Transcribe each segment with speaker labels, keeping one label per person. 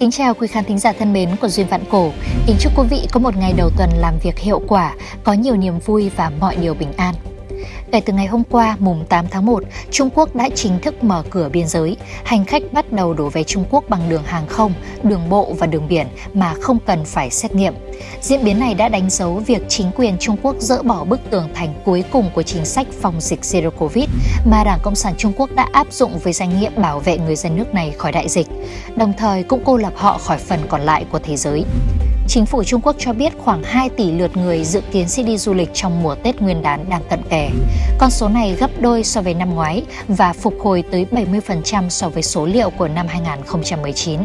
Speaker 1: Kính chào quý khán thính giả thân mến của Duyên Vạn Cổ. Kính chúc quý vị có một ngày đầu tuần làm việc hiệu quả, có nhiều niềm vui và mọi điều bình an. Kể từ ngày hôm qua, mùng 8 tháng 1, Trung Quốc đã chính thức mở cửa biên giới. Hành khách bắt đầu đổ về Trung Quốc bằng đường hàng không, đường bộ và đường biển mà không cần phải xét nghiệm. Diễn biến này đã đánh dấu việc chính quyền Trung Quốc dỡ bỏ bức tường thành cuối cùng của chính sách phòng dịch Zero Covid mà Đảng Cộng sản Trung Quốc đã áp dụng với danh nghĩa bảo vệ người dân nước này khỏi đại dịch, đồng thời cũng cô lập họ khỏi phần còn lại của thế giới. Chính phủ Trung Quốc cho biết khoảng 2 tỷ lượt người dự kiến sẽ đi du lịch trong mùa Tết Nguyên đán đang cận kề. Con số này gấp đôi so với năm ngoái và phục hồi tới 70% so với số liệu của năm 2019.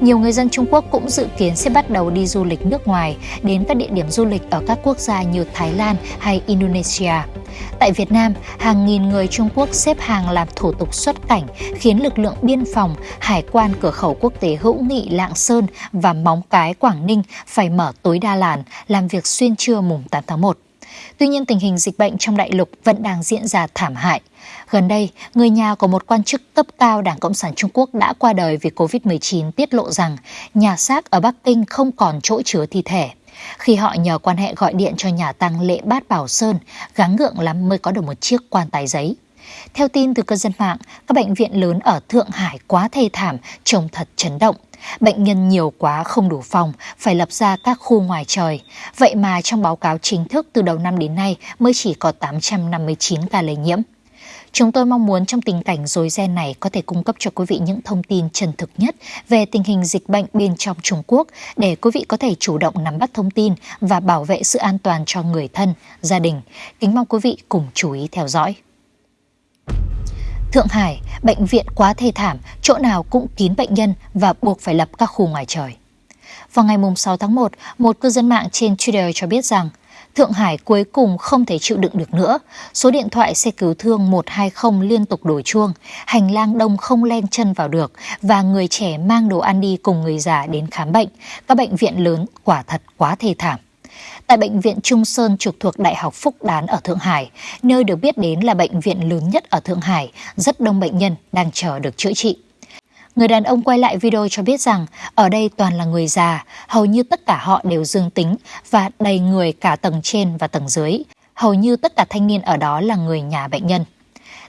Speaker 1: Nhiều người dân Trung Quốc cũng dự kiến sẽ bắt đầu đi du lịch nước ngoài đến các địa điểm du lịch ở các quốc gia như Thái Lan hay Indonesia. Tại Việt Nam, hàng nghìn người Trung Quốc xếp hàng làm thủ tục xuất cảnh khiến lực lượng biên phòng, hải quan cửa khẩu quốc tế hữu nghị Lạng Sơn và Móng Cái Quảng Ninh phải mở tối đa làn làm việc xuyên trưa mùng 8 tháng 1. Tuy nhiên tình hình dịch bệnh trong đại lục vẫn đang diễn ra thảm hại. Gần đây, người nhà của một quan chức cấp cao Đảng Cộng sản Trung Quốc đã qua đời vì Covid-19 tiết lộ rằng nhà xác ở Bắc Kinh không còn chỗ chứa thi thể. Khi họ nhờ quan hệ gọi điện cho nhà tăng lễ Bát Bảo Sơn, gắng gượng lắm mới có được một chiếc quan tài giấy. Theo tin từ cư dân mạng, các bệnh viện lớn ở Thượng Hải quá thê thảm, trông thật chấn động. Bệnh nhân nhiều quá không đủ phòng, phải lập ra các khu ngoài trời. Vậy mà trong báo cáo chính thức từ đầu năm đến nay mới chỉ có 859 ca lây nhiễm. Chúng tôi mong muốn trong tình cảnh rối ren này có thể cung cấp cho quý vị những thông tin chân thực nhất về tình hình dịch bệnh bên trong Trung Quốc để quý vị có thể chủ động nắm bắt thông tin và bảo vệ sự an toàn cho người thân, gia đình. Kính mong quý vị cùng chú ý theo dõi. Thượng Hải, bệnh viện quá thê thảm, chỗ nào cũng kín bệnh nhân và buộc phải lập các khu ngoài trời. Vào ngày 6 tháng 1, một cư dân mạng trên Twitter cho biết rằng Thượng Hải cuối cùng không thể chịu đựng được nữa. Số điện thoại xe cứu thương 120 liên tục đổi chuông, hành lang đông không len chân vào được và người trẻ mang đồ ăn đi cùng người già đến khám bệnh. Các bệnh viện lớn quả thật quá thê thảm. Tại Bệnh viện Trung Sơn trực thuộc Đại học Phúc Đán ở Thượng Hải, nơi được biết đến là bệnh viện lớn nhất ở Thượng Hải, rất đông bệnh nhân đang chờ được chữa trị. Người đàn ông quay lại video cho biết rằng ở đây toàn là người già, hầu như tất cả họ đều dương tính và đầy người cả tầng trên và tầng dưới. Hầu như tất cả thanh niên ở đó là người nhà bệnh nhân.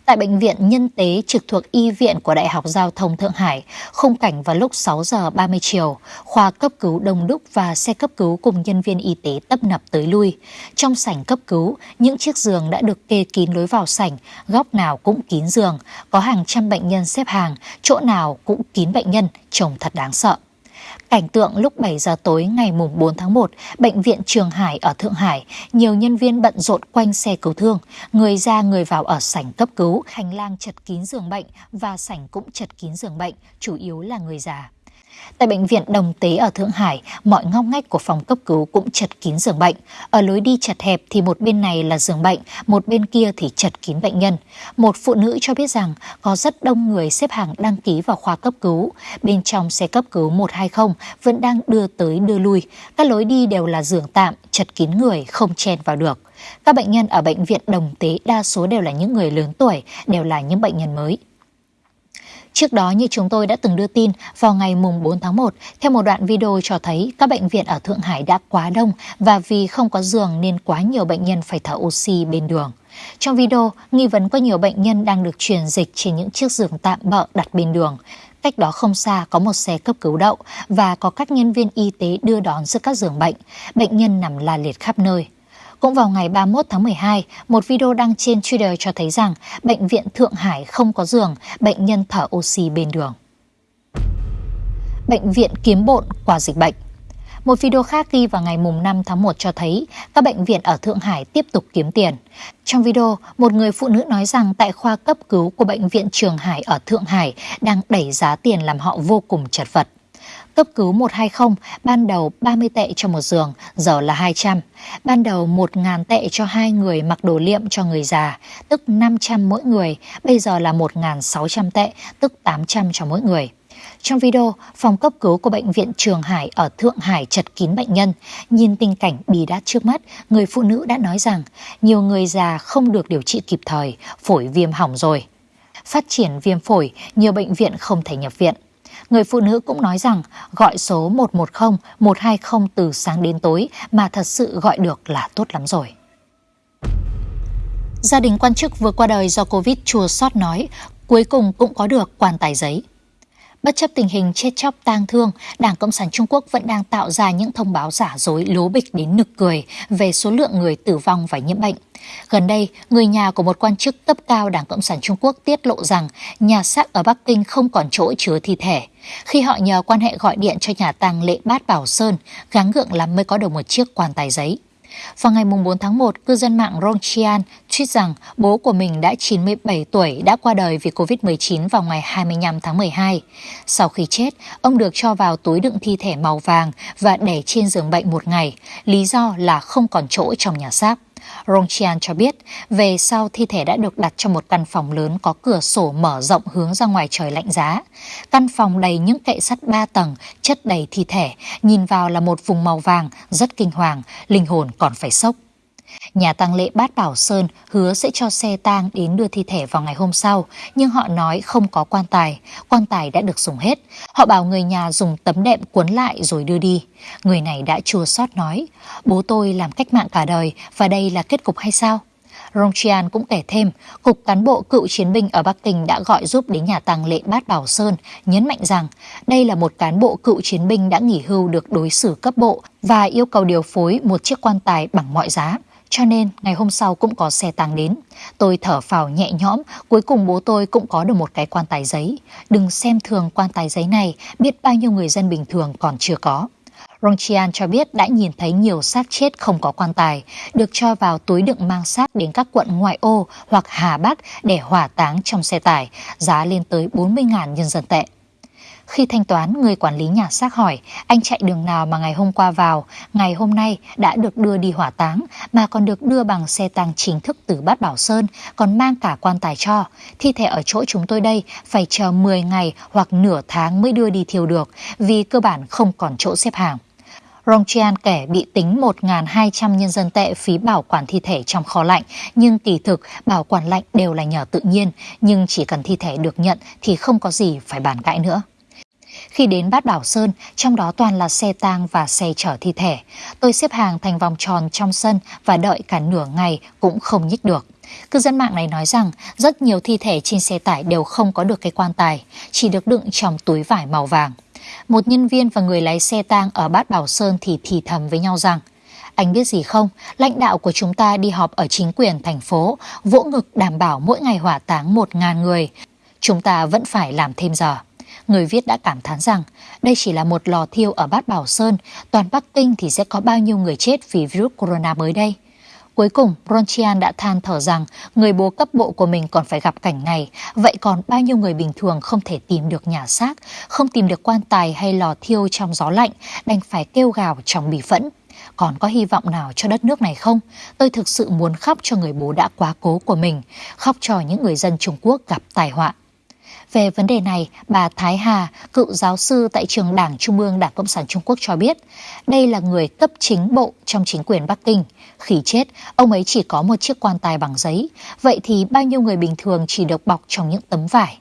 Speaker 1: Tại Bệnh viện Nhân tế trực thuộc Y viện của Đại học Giao thông Thượng Hải, khung cảnh vào lúc 6 giờ 30 chiều, khoa cấp cứu đông đúc và xe cấp cứu cùng nhân viên y tế tấp nập tới lui. Trong sảnh cấp cứu, những chiếc giường đã được kê kín lối vào sảnh, góc nào cũng kín giường, có hàng trăm bệnh nhân xếp hàng, chỗ nào cũng kín bệnh nhân, trông thật đáng sợ. Cảnh tượng lúc 7 giờ tối ngày mùng 4 tháng 1, Bệnh viện Trường Hải ở Thượng Hải, nhiều nhân viên bận rộn quanh xe cứu thương, người ra người vào ở sảnh cấp cứu, hành lang chật kín giường bệnh và sảnh cũng chật kín giường bệnh, chủ yếu là người già. Tại bệnh viện Đồng Tế ở Thượng Hải, mọi ngóc ngách của phòng cấp cứu cũng chật kín giường bệnh. Ở lối đi chật hẹp thì một bên này là giường bệnh, một bên kia thì chật kín bệnh nhân. Một phụ nữ cho biết rằng có rất đông người xếp hàng đăng ký vào khoa cấp cứu. Bên trong xe cấp cứu 120 vẫn đang đưa tới đưa lui. Các lối đi đều là giường tạm, chật kín người, không chen vào được. Các bệnh nhân ở bệnh viện Đồng Tế đa số đều là những người lớn tuổi, đều là những bệnh nhân mới. Trước đó như chúng tôi đã từng đưa tin, vào ngày mùng 4 tháng 1, theo một đoạn video cho thấy các bệnh viện ở Thượng Hải đã quá đông và vì không có giường nên quá nhiều bệnh nhân phải thở oxy bên đường. Trong video, nghi vấn có nhiều bệnh nhân đang được truyền dịch trên những chiếc giường tạm bợ đặt bên đường. Cách đó không xa có một xe cấp cứu đậu và có các nhân viên y tế đưa đón giữa các giường bệnh. Bệnh nhân nằm la liệt khắp nơi. Cũng vào ngày 31 tháng 12, một video đăng trên Twitter cho thấy rằng bệnh viện Thượng Hải không có giường, bệnh nhân thở oxy bên đường. Bệnh viện kiếm bộn qua dịch bệnh một video khác ghi vào ngày mùng 5 tháng 1 cho thấy các bệnh viện ở Thượng Hải tiếp tục kiếm tiền. Trong video, một người phụ nữ nói rằng tại khoa cấp cứu của bệnh viện Trường Hải ở Thượng Hải đang đẩy giá tiền làm họ vô cùng chật vật. Cấp cứu 120, ban đầu 30 tệ cho một giường, giờ là 200. Ban đầu 1.000 tệ cho hai người mặc đồ liệm cho người già, tức 500 mỗi người, bây giờ là 1.600 tệ, tức 800 cho mỗi người. Trong video, phòng cấp cứu của bệnh viện Trường Hải ở Thượng Hải chật kín bệnh nhân. Nhìn tình cảnh bì đát trước mắt, người phụ nữ đã nói rằng nhiều người già không được điều trị kịp thời, phổi viêm hỏng rồi. Phát triển viêm phổi, nhiều bệnh viện không thể nhập viện. Người phụ nữ cũng nói rằng gọi số 110, 120 từ sáng đến tối mà thật sự gọi được là tốt lắm rồi. Gia đình quan chức vừa qua đời do Covid chua sót nói, cuối cùng cũng có được quan tài giấy. Bất chấp tình hình chết chóc tang thương, Đảng Cộng sản Trung Quốc vẫn đang tạo ra những thông báo giả dối lố bịch đến nực cười về số lượng người tử vong và nhiễm bệnh. Gần đây, người nhà của một quan chức cấp cao Đảng Cộng sản Trung Quốc tiết lộ rằng nhà xác ở Bắc Kinh không còn chỗ chứa thi thể. Khi họ nhờ quan hệ gọi điện cho nhà tang lễ Bát Bảo Sơn, gắng gượng lắm mới có được một chiếc quan tài giấy. Vào ngày 4 tháng 1, cư dân mạng Ronchian tweet rằng bố của mình đã 97 tuổi đã qua đời vì Covid-19 vào ngày 25 tháng 12. Sau khi chết, ông được cho vào túi đựng thi thể màu vàng và để trên giường bệnh một ngày, lý do là không còn chỗ trong nhà xác. Rongchian cho biết, về sau thi thể đã được đặt trong một căn phòng lớn có cửa sổ mở rộng hướng ra ngoài trời lạnh giá. Căn phòng đầy những kệ sắt ba tầng, chất đầy thi thể, nhìn vào là một vùng màu vàng, rất kinh hoàng, linh hồn còn phải sốc. Nhà tang lễ Bát Bảo Sơn hứa sẽ cho xe tang đến đưa thi thể vào ngày hôm sau, nhưng họ nói không có quan tài, quan tài đã được dùng hết. Họ bảo người nhà dùng tấm đệm cuốn lại rồi đưa đi. Người này đã chua xót nói, bố tôi làm cách mạng cả đời và đây là kết cục hay sao? Rongchian cũng kể thêm, Cục cán bộ cựu chiến binh ở Bắc Kinh đã gọi giúp đến nhà tang lễ Bát Bảo Sơn, nhấn mạnh rằng đây là một cán bộ cựu chiến binh đã nghỉ hưu được đối xử cấp bộ và yêu cầu điều phối một chiếc quan tài bằng mọi giá. Cho nên ngày hôm sau cũng có xe tang đến. Tôi thở phào nhẹ nhõm, cuối cùng bố tôi cũng có được một cái quan tài giấy. Đừng xem thường quan tài giấy này, biết bao nhiêu người dân bình thường còn chưa có. Rongchian cho biết đã nhìn thấy nhiều xác chết không có quan tài, được cho vào túi đựng mang xác đến các quận ngoại ô hoặc Hà Bắc để hỏa táng trong xe tải, giá lên tới 40.000 nhân dân tệ. Khi thanh toán, người quản lý nhà xác hỏi anh chạy đường nào mà ngày hôm qua vào, ngày hôm nay đã được đưa đi hỏa táng mà còn được đưa bằng xe tăng chính thức từ Bát Bảo Sơn, còn mang cả quan tài cho. Thi thể ở chỗ chúng tôi đây phải chờ 10 ngày hoặc nửa tháng mới đưa đi thiêu được vì cơ bản không còn chỗ xếp hàng. Rongchian kể bị tính 1.200 nhân dân tệ phí bảo quản thi thể trong kho lạnh, nhưng kỳ thực bảo quản lạnh đều là nhờ tự nhiên, nhưng chỉ cần thi thể được nhận thì không có gì phải bàn cãi nữa. Khi đến Bát Bảo Sơn, trong đó toàn là xe tang và xe chở thi thể. Tôi xếp hàng thành vòng tròn trong sân và đợi cả nửa ngày cũng không nhích được. Cư dân mạng này nói rằng rất nhiều thi thể trên xe tải đều không có được cái quan tài, chỉ được đựng trong túi vải màu vàng. Một nhân viên và người lái xe tang ở Bát Bảo Sơn thì thì thầm với nhau rằng anh biết gì không, lãnh đạo của chúng ta đi họp ở chính quyền thành phố, vỗ ngực đảm bảo mỗi ngày hỏa táng 1.000 người. Chúng ta vẫn phải làm thêm giờ. Người viết đã cảm thán rằng đây chỉ là một lò thiêu ở Bát Bảo Sơn, toàn Bắc Kinh thì sẽ có bao nhiêu người chết vì virus corona mới đây. Cuối cùng, Ronchian đã than thở rằng người bố cấp bộ của mình còn phải gặp cảnh này, vậy còn bao nhiêu người bình thường không thể tìm được nhà xác, không tìm được quan tài hay lò thiêu trong gió lạnh, đành phải kêu gào trong bì phẫn. Còn có hy vọng nào cho đất nước này không? Tôi thực sự muốn khóc cho người bố đã quá cố của mình, khóc cho những người dân Trung Quốc gặp tai họa. Về vấn đề này, bà Thái Hà, cựu giáo sư tại trường Đảng Trung ương Đảng Cộng sản Trung Quốc cho biết, đây là người cấp chính bộ trong chính quyền Bắc Kinh. Khi chết, ông ấy chỉ có một chiếc quan tài bằng giấy, vậy thì bao nhiêu người bình thường chỉ được bọc trong những tấm vải.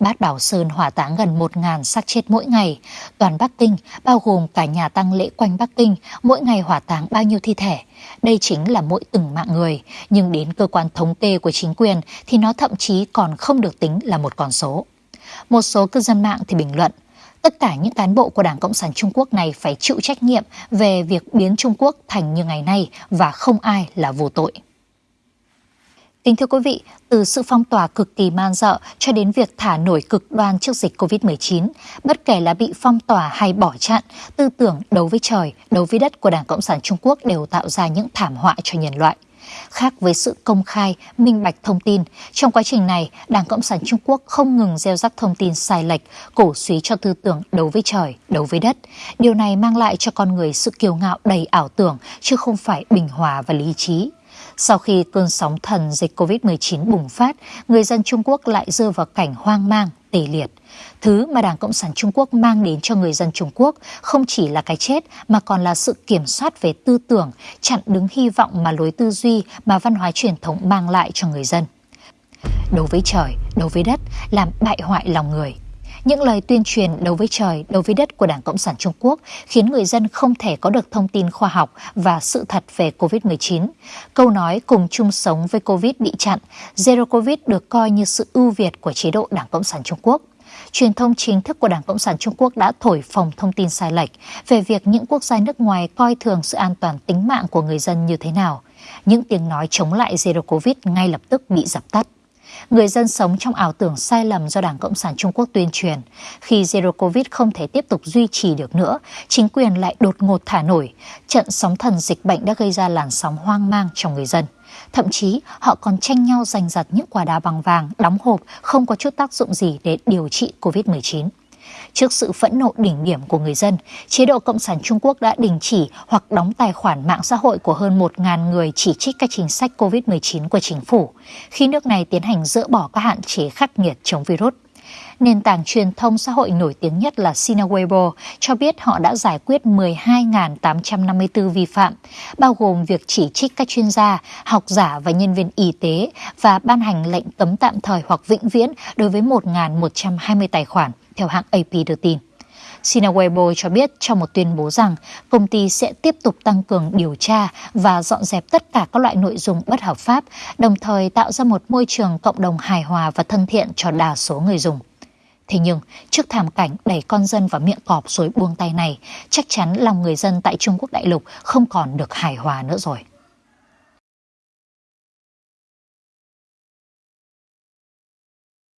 Speaker 1: Bát Bảo Sơn hỏa táng gần 1.000 xác chết mỗi ngày. Toàn Bắc Kinh, bao gồm cả nhà tăng lễ quanh Bắc Kinh, mỗi ngày hỏa táng bao nhiêu thi thể. Đây chính là mỗi từng mạng người, nhưng đến cơ quan thống kê của chính quyền thì nó thậm chí còn không được tính là một con số. Một số cư dân mạng thì bình luận, tất cả những cán bộ của Đảng Cộng sản Trung Quốc này phải chịu trách nhiệm về việc biến Trung Quốc thành như ngày nay và không ai là vô tội. Kính thưa quý vị, từ sự phong tỏa cực kỳ man dợ cho đến việc thả nổi cực đoan trước dịch COVID-19, bất kể là bị phong tỏa hay bỏ chặn, tư tưởng đấu với trời, đấu với đất của Đảng Cộng sản Trung Quốc đều tạo ra những thảm họa cho nhân loại. Khác với sự công khai, minh bạch thông tin, trong quá trình này, Đảng Cộng sản Trung Quốc không ngừng gieo rắc thông tin sai lệch, cổ suý cho tư tưởng đấu với trời, đấu với đất. Điều này mang lại cho con người sự kiêu ngạo đầy ảo tưởng, chứ không phải bình hòa và lý trí. Sau khi cơn sóng thần dịch COVID-19 bùng phát, người dân Trung Quốc lại rơi vào cảnh hoang mang, tê liệt. Thứ mà Đảng Cộng sản Trung Quốc mang đến cho người dân Trung Quốc không chỉ là cái chết mà còn là sự kiểm soát về tư tưởng, chặn đứng hy vọng mà lối tư duy mà văn hóa truyền thống mang lại cho người dân. Đối với trời, đối với đất, làm bại hoại lòng người. Những lời tuyên truyền đấu với trời, đấu với đất của Đảng Cộng sản Trung Quốc khiến người dân không thể có được thông tin khoa học và sự thật về COVID-19. Câu nói cùng chung sống với COVID bị chặn, Zero COVID được coi như sự ưu việt của chế độ Đảng Cộng sản Trung Quốc truyền thông chính thức của Đảng Cộng sản Trung Quốc đã thổi phồng thông tin sai lệch về việc những quốc gia nước ngoài coi thường sự an toàn tính mạng của người dân như thế nào. Những tiếng nói chống lại Zero Covid ngay lập tức bị dập tắt. Người dân sống trong ảo tưởng sai lầm do Đảng Cộng sản Trung Quốc tuyên truyền. Khi Zero Covid không thể tiếp tục duy trì được nữa, chính quyền lại đột ngột thả nổi. Trận sóng thần dịch bệnh đã gây ra làn sóng hoang mang trong người dân. Thậm chí họ còn tranh nhau giành giật những quả đá bằng vàng đóng hộp không có chút tác dụng gì để điều trị COVID-19. Trước sự phẫn nộ đỉnh điểm của người dân, chế độ Cộng sản Trung Quốc đã đình chỉ hoặc đóng tài khoản mạng xã hội của hơn 1.000 người chỉ trích các chính sách COVID-19 của chính phủ, khi nước này tiến hành dỡ bỏ các hạn chế khắc nghiệt chống virus. Nền tảng truyền thông xã hội nổi tiếng nhất là Sina Weibo cho biết họ đã giải quyết 12.854 vi phạm, bao gồm việc chỉ trích các chuyên gia, học giả và nhân viên y tế và ban hành lệnh cấm tạm thời hoặc vĩnh viễn đối với 1.120 tài khoản, theo hãng AP đưa tin. Sina Weibo cho biết trong một tuyên bố rằng công ty sẽ tiếp tục tăng cường điều tra và dọn dẹp tất cả các loại nội dung bất hợp pháp, đồng thời tạo ra một môi trường cộng đồng hài hòa và thân thiện cho đa số người dùng. Thế nhưng, trước thảm cảnh đẩy con dân vào miệng cọp rồi buông tay này, chắc chắn lòng người dân tại Trung Quốc đại lục không còn được hài hòa nữa rồi.